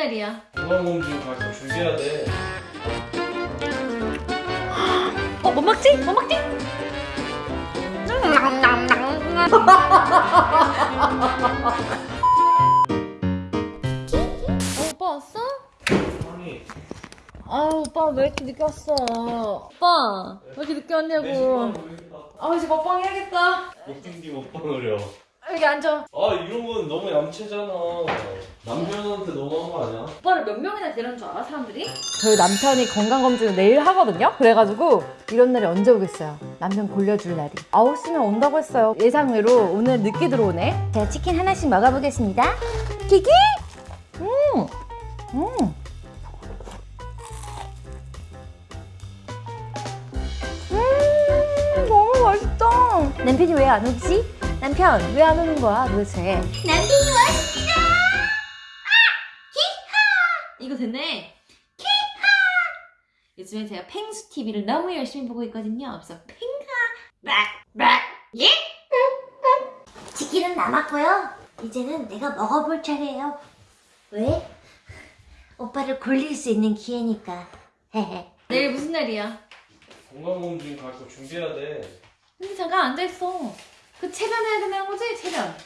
날이야? 건강검진 가서 준비해야 돼. 어, 뭐 먹지? 뭐 먹지? 어, 오빠 왔어? 아니, 아 오빠 왜 이렇게 늦게 왔어? 오빠 왜 이렇게 늦게 내 왔냐고. 아 이제 먹방 해야겠다 못생기 먹방을요. 여기 앉아 아, 이런 건 너무 얌체잖아. 남편한테 너무한 거 아니야? 오빠를 몇 명이나 데려온 줄 알아 사람들이? 저희 남편이 건강검진을 내일 하거든요. 그래가지고 이런 날이 언제 오겠어요. 남편 골려줄 날이. 9시면 온다고 했어요. 예상외로 오늘 늦게 들어오네. 제가 치킨 하나씩 먹어보겠습니다. 키키! 음! 음! 음! 너무 맛있다. 남편이 왜 안 오지? 남편 왜 안 오는 거야 도대체? 남편이 왔습니다 아! 키하 이거 됐네 키하 요즘에 제가 펭수 TV를 너무 열심히 보고 있거든요 그래서 팽하 빡빡 예? 치킨은 남았고요. 이제는 내가 먹어볼 차례예요. 왜? 오빠를 골릴 수 있는 기회니까. 헤헤. 내일 무슨 날이야? 건강검진 가서 준비해야 돼. 근데 잠깐 앉아있어 그 채변해야 된다는 거지? 채변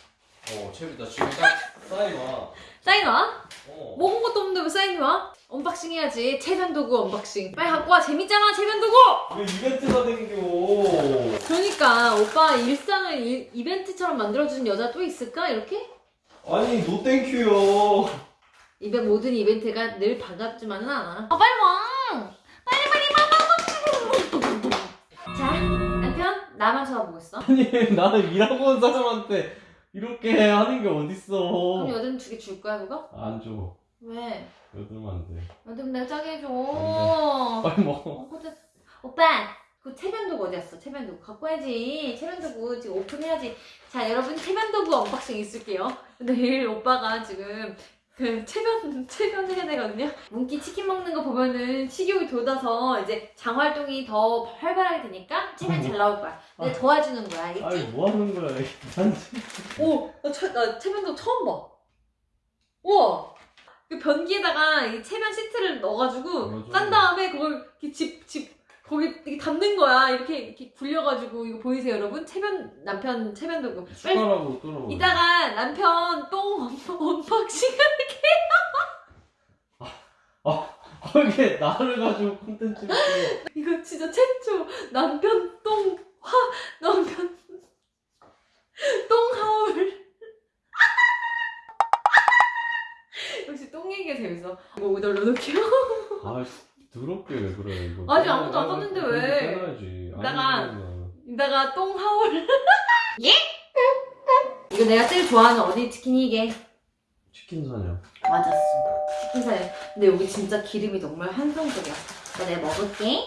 어, 채비, 나 지금 딱 사인 와. 사인 와? 어. 먹은 것도 없는데 왜 사인이 와? unboxing 해야지 채변 도구 unboxing 빨리 갖고 와 재밌잖아 채변 도구 왜 이벤트가 생겨? 그러니까 오빠 일상을 일- 이벤트처럼 만들어주는 여자 또 있을까 이렇게? 아니, no thank you요. 이벤 모든 이벤트가 늘 반갑지만은 않아 아 빨리 와 빨리 빨리 나만 쳐다보고 있어 아니, 나는 일하고 온 사람한테 이렇게 하는 게 그럼 어딨어. 여드름 두개 줄 거야 그거? 안 줘. 왜? 여드름 안 돼. 여드름 내가 짜게 해줘 안 빨리 먹어. 어, 근데 오빠 그 체면도구 어디 갔어? 체면도구 갖고 와야지 체면도구 지금 오픈해야지 자 여러분 채변도구 unboxing 있을게요 내일 오빠가 지금 그 채변 채변 해야 되거든요 문기 치킨 먹는 거 보면은 식욕이 돋아서 이제 장 활동이 더 활발하게 되니까 채변 잘 나올 거야 내가 도와주는 거야 알겠지? 아니, 뭐 하는 거야. 오! 나, 채, 나 채변도 처음 봐 우와 그 변기에다가 이 채변 시트를 넣어가지고 맞아. 깐 다음에 그걸 이렇게 집, 집, 거기 이렇게 담는 거야. 이렇게, 이렇게 굴려가지고, 이거 보이세요, 여러분? 채변, 남편 채변 도구. 빨리, 숟가락으로 뚫어버려. 이따가 남편 똥 un- unboxing 아, 이게 나를 가지고 콘텐츠를 찍어. 이거 진짜 최초. 남편 똥, 화, 남편 똥 하울. 역시 똥 얘기가 재밌어. 이거 어디다 넣어놓게요? 아, 더럽게 왜 그래, 이거. 아직 아무도 안 썼는데 왜? 빼놔야지. 이따가- 이따가 똥 하울. 예? 이거 내가 제일 좋아하는 어디 치킨이 이게. 치킨 사냥. 맞았어. 치킨 사요. 근데 여기 진짜 기름이 정말 한성적이야. 나 내가 먹을게.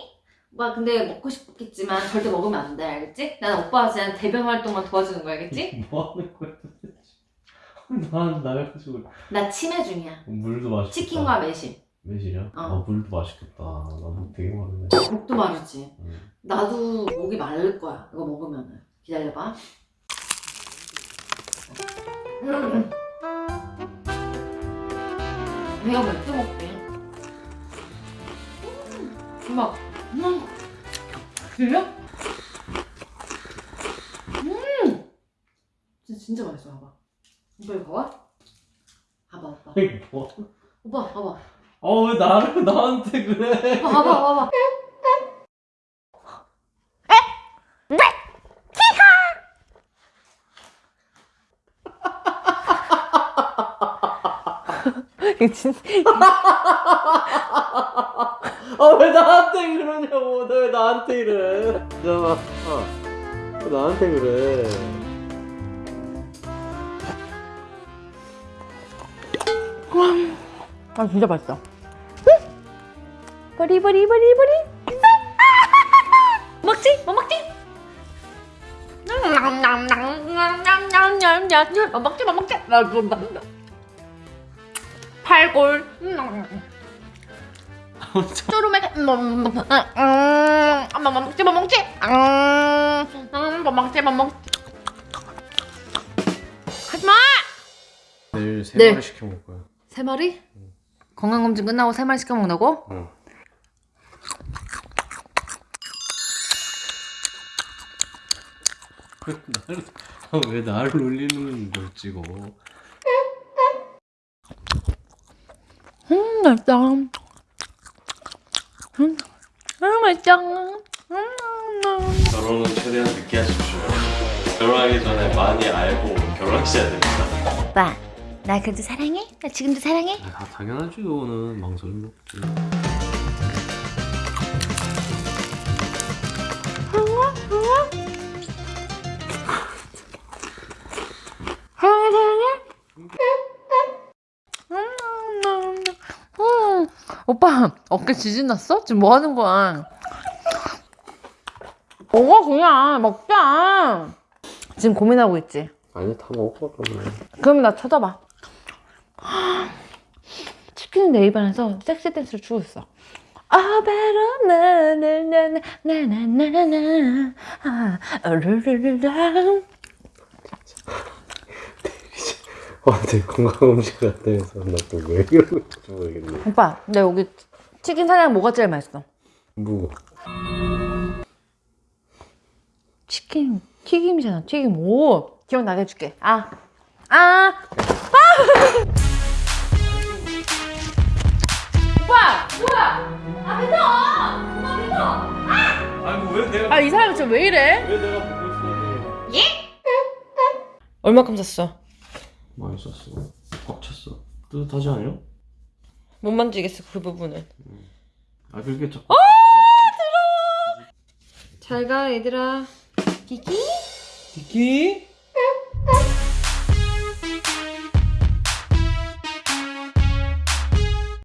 오빠 근데 먹고 싶겠지만 절대 먹으면 안 돼, 알겠지? 난 오빠가 그냥 대변 활동만 도와주는 거야, 알겠지? 뭐 하는 거야, 도대체. 난 나가지고. 나 치매 중이야. 물도 맛있겠다. 치킨과 매실. 매실이야? 어. 아, 물도 맛있겠다. 나물 되게 많네. 목도 마르지. 응. 나도 목이 마를 거야. 이거 먹으면은. 기다려봐. 음. 내가 맥주 먹게. 엄마. 음. 들려? 음. 진짜 진짜 맛있어. 봐봐. 오빠 이거 봐봐. 봐봐 오빠. 오빠 봐봐. 아, 왜 나를, 나한테 그래? 오빠 봐봐 봐봐. 이거 진짜 아, 왜 나한테 그러냐고. 너 왜 나한테 이래. 잠깐만. 어. 왜 나한테 그래. 아 진짜 맛있어. 버리 버리 버리 버리. 먹지? 뭐 먹지? 뭐 먹지 뭐 먹지. 나 그런다. 팔골. 쪼르메. 뭐 먹지 뭐 먹지. 뭐 먹지 뭐 먹지. 하지마. 내일 세 네. 마리 시켜 먹을 거야. 세 마리? 건강검진 끝나고 세 마리 시켜 먹는다고? 응. 나를 아, 왜 나를 놀리는 걸 찍어? 음 맛있다 음, 음 맛있다 음, 음. 결혼은 최대한 늦게 하십시오. 결혼하기 전에 많이 알고 결혼하셔야 됩니다. 오빠, 나 그래도 사랑해? 나 지금도 사랑해? 아, 당연하지 이거는 망설임 없지. 음, 오빠 어깨 지진 났어? 지금 뭐 하는 거야? 먹어 그냥 먹자. 지금 고민하고 있지. 아니 다 먹어 그러면. 그러면 나 쳐다봐. 치킨 내 입안에서 섹시 댄스를 추고 있어. 아 베로 나나나나나나나나 아 르르르라 아, 내 건강검진 갔다 해서 나또왜 그러는지 모르겠네. 오빠 나 여기 치킨 사냥 뭐가 제일 맛있어? 뭐? 치킨 튀김이잖아 튀김 오 기억나게 해줄게 아 아! 아! 오빠! 뭐야! 아 믿어! 오빠 믿어! 아이고 왜 내가 아 이 사람 지금 왜 이래? 왜 내가 보고 있어? 얼마큼 샀어? 많이 썼어. 꽉 찼어. 뜨뜻하지 않아요? 못 만지겠어 그 부분은 아 그렇게 자꾸. 잘가 얘들아 키키 디키?